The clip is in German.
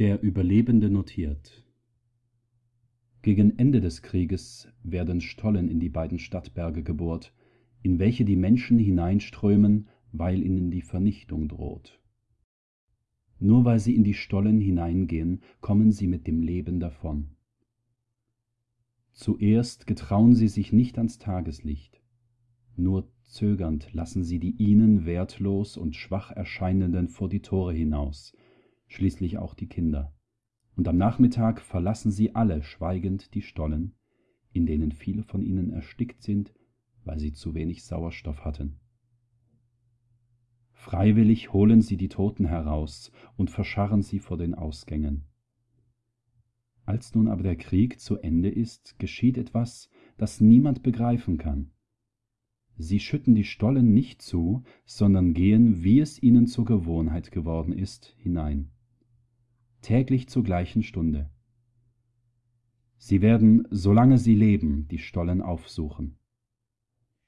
Der Überlebende notiert: Gegen Ende des Krieges werden Stollen in die beiden Stadtberge gebohrt, in welche die Menschen hineinströmen, weil ihnen die Vernichtung droht. Nur weil sie in die Stollen hineingehen, kommen sie mit dem Leben davon. Zuerst getrauen sie sich nicht ans Tageslicht, nur zögernd lassen sie die ihnen wertlos und schwach erscheinenden vor die Tore hinaus schließlich auch die Kinder, und am Nachmittag verlassen sie alle schweigend die Stollen, in denen viele von ihnen erstickt sind, weil sie zu wenig Sauerstoff hatten. Freiwillig holen sie die Toten heraus und verscharren sie vor den Ausgängen. Als nun aber der Krieg zu Ende ist, geschieht etwas, das niemand begreifen kann. Sie schütten die Stollen nicht zu, sondern gehen, wie es ihnen zur Gewohnheit geworden ist, hinein täglich zur gleichen Stunde. Sie werden, solange sie leben, die Stollen aufsuchen.